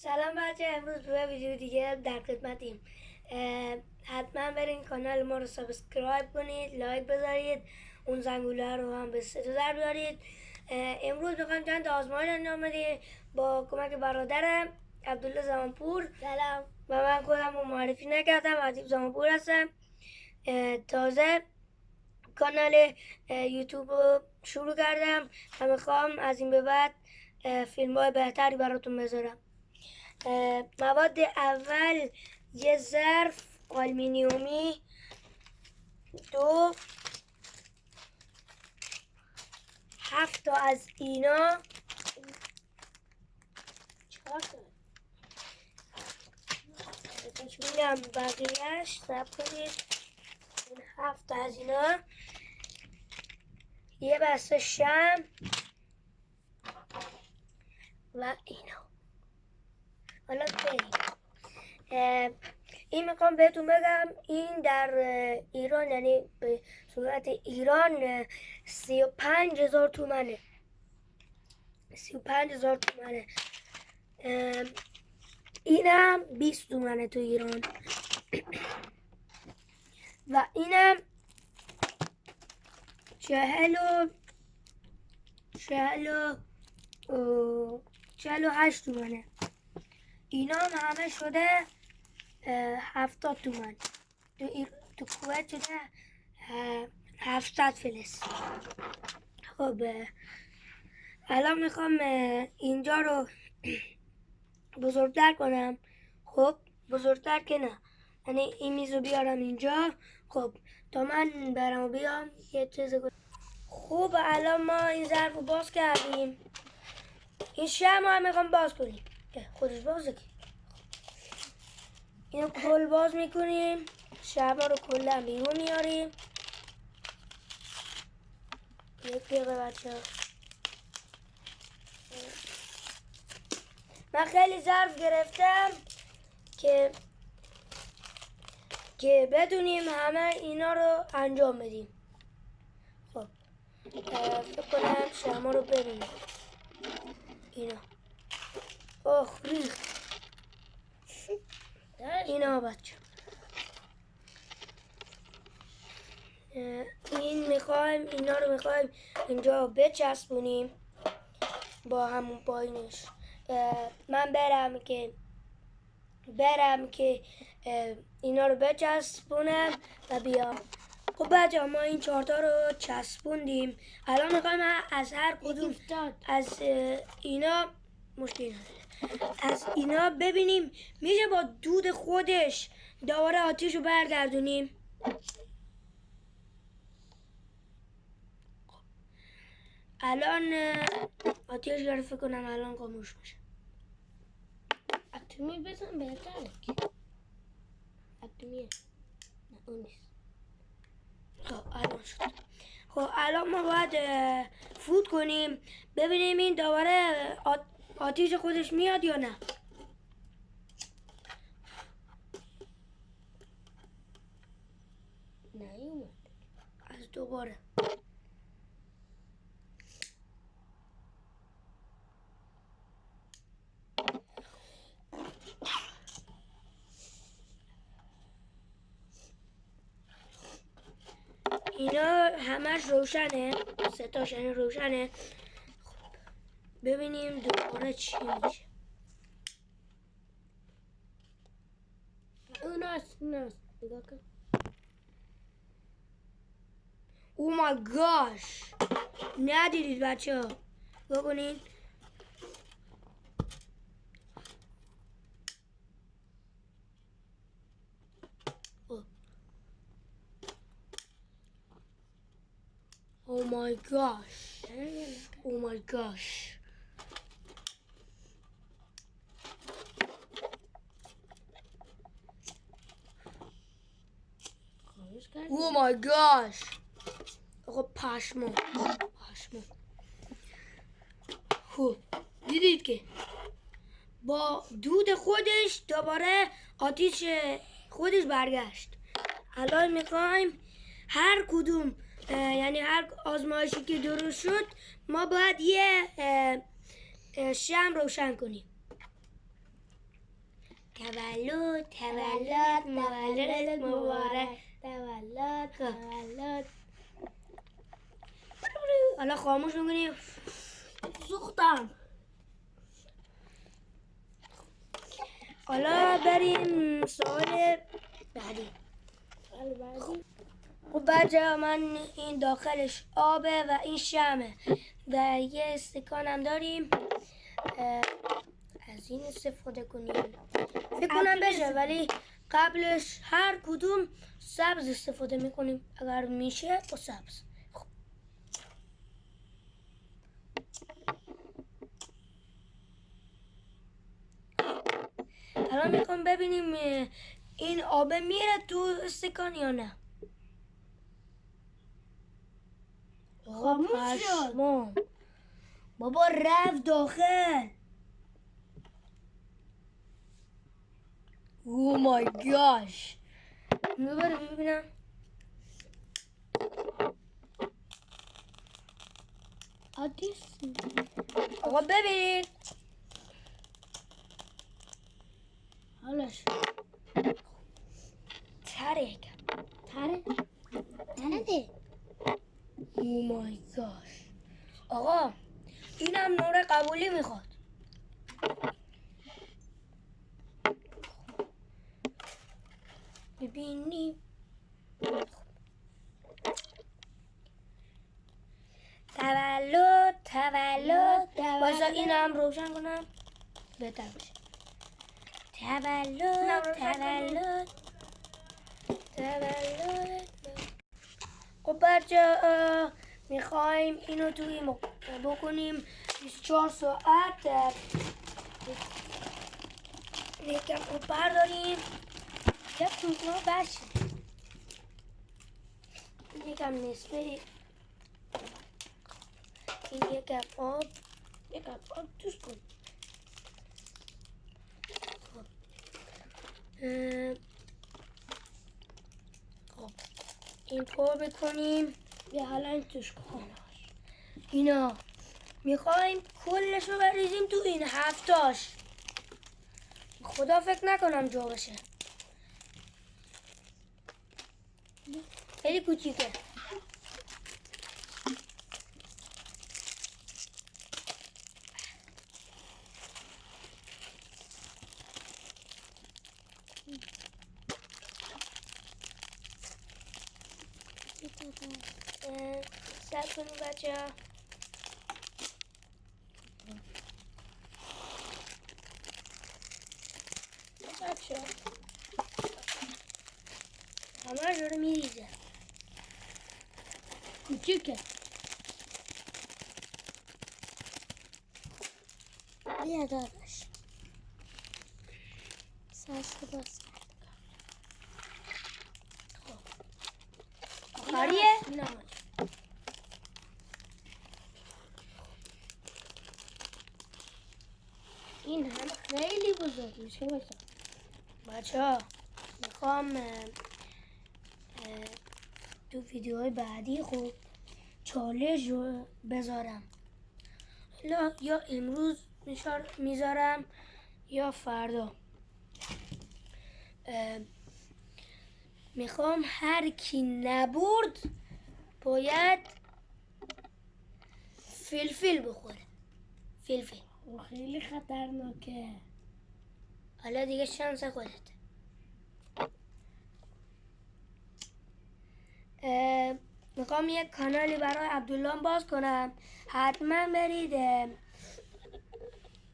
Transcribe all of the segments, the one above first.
سلام بچه امروز به ویدیو دیگه در خدمتیم. حتما برین کانال ما رو subscribe کنید like بذارید اون زنگوله رو هم به صدا بیارید. امروز می‌خوایم چند آزمایش انجام بدیم. با کمک برادرم عبدالله زمانپور. سلام. و من خودم رو معرفی نکردم ادیب زمانپور هستم. تازه کانال یوتیوب رو شروع کردم. و می‌خوام از این به بعد فیلم های بهتری براتون بذارم. مواد اول یه ظرف آلمینیومی دو هفت تا از اینا. اینم بقیهش سب کنید. این هفت از اینا. یه بسته شم. و اینا حالا بریم این می‌خوام بهتون بگم این در ایران یعنی به صورت ایران سی و پنج هزار تومنه. سی و پنج هزار تومنه اینم بیست تومنه تو ایران. و اینم چهل و چهل و چهل و هشت تومنه. اینا هم همه شده هفتاد تومن تو. تو کویت شده هفتاد فلس. خب الان می‌خوام اینجا رو بزرگتر کنم. خب بزرگتر که نه. یعنی این میز بیارم اینجا. خب تا من برم بیام یه چیز خوب الان ما این ظرف رو باز کردیم. این شم هم می‌خوام باز کنیم. خودش بازه که اینو کل باز می‌کنیم. شما رو کلا بیرون میاریم یک دقیقه بچه من خیلی ظرف گرفتم که که بدونیم همه اینا رو انجام بدیم. خب فکر کنم شما رو ببینیم اینا. اوه ریخت. بچه. این می‌خوایم اینا رو می‌خوایم اینجا بچسبونیم با همون پایینش. من برم که برم که اینا رو بچسبونم و بیام. خب بچه ما این چهارتا رو چسبوندیم. الان می‌خوایم از هر کدوم از اینا مشکل از اینا ببینیم میشه با دود خودش دوباره آتیش رو برگردونیم؟ الان آتیش داره فکر کنم الان خاموش میشه اتمی بزن بهتره اتمیه. نه اون نیست. خب الان شد. خب الان ما باید فوت کنیم. ببینیم این دوباره آتیش خودش میاد یا نه؟ نیومد. از دوباره. اینا همش روشنه. ستاش یعنی روشنه. ببینیم دوباره چی میشه اوناست اوناست نگاه کن او مای گاش ندیدید بچه ها بکنین Oh my gosh. Oh my gosh. Oh my gosh. آقا پشمو پشمو خوب دیدید که با دود خودش دوباره آتیش خودش برگشت. الان می‌خوایم هر کدوم یعنی هر آزمایشی که درست شد ما باید یه شم روشن کنیم. تولد تولد مولد مبارک. تولد. تولد حالا خاموش می‌کنیم سوختم حالا بریم سوال بعدی خب بچه من این داخلش آبه و این شمه و یه استکان هم داریم از این استفاده کنیم فکر کنم بشه ولی قبلش هر کدوم سبز استفاده می‌کنیم اگر میشه با سبز خب. الان می‌خوام ببینیم این آبه میره تو استکان یا نه. پشمام. بابا رفت داخل او مای گاش می‌بره ببینم آدیس آقا ببین حالش ترک تره تره او مای گاش آقا اینم نور قبولی می‌خواد ببینیم تولد تولد. تولد. باشا اینم روشن کنم. بهتر باشه تولد تولد. تولد. خب بچه می‌خوایم اینو توی بکنیم 24 ساعت. یکم خوب برداریم. یک توتنا بشه یکم نصفه. این آب. یکم آب توش کن. خب. خب. این پر بکنیم. بیا حالا توش کن. اینا. می‌خوایم کلش رو بریزیم تو این هفتاش. خدا فکر نکنم جا بشه خیلی کوچیکه اه، صبر کنید بچه ها بچه همه داره میریزه کوچیکه بیا داداش سرشو باز آخریه؟ نه این هم خیلی بزرگ میشه بچه ها می‌خوام تو ویدیوهای بعدی خوب چالش رو بذارم. حالا یا امروز می‌ذارم یا فردا. می‌خوام هر کی نبرد باید فلفل بخوره. فلفل. او خیلی خطرناکه. حالا دیگه شانس خودت می‌خوام یک کانالی برای عبدالله باز کنم. حتما برید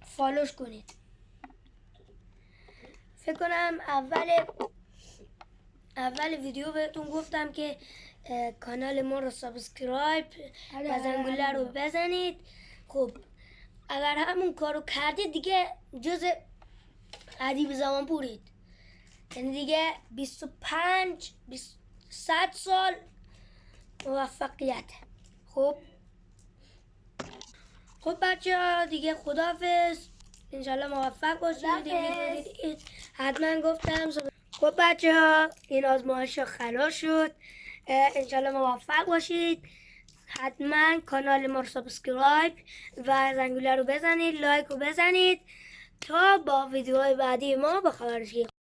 فالوش کنید. فکر کنم اول اول ویدیو بهتون گفتم که کانال ما رو subscribe آره، و زنگوله رو آره. بزنید. خب اگر همون کارو کردید دیگه جز ادیب زمان پورید یعنی دیگه 25 20 100 سال موفقیت. خب؟ خب بچه ها دیگه خدافز انشالله موفق باشید. حتما گفتم. خب بچه ها این آزمایش خلاص شد. انشالله موفق باشید. حتما کانال ما رو subscribe و زنگوله رو بزنید like رو بزنید تا با ویدیوهای بعدی ما باخبر شی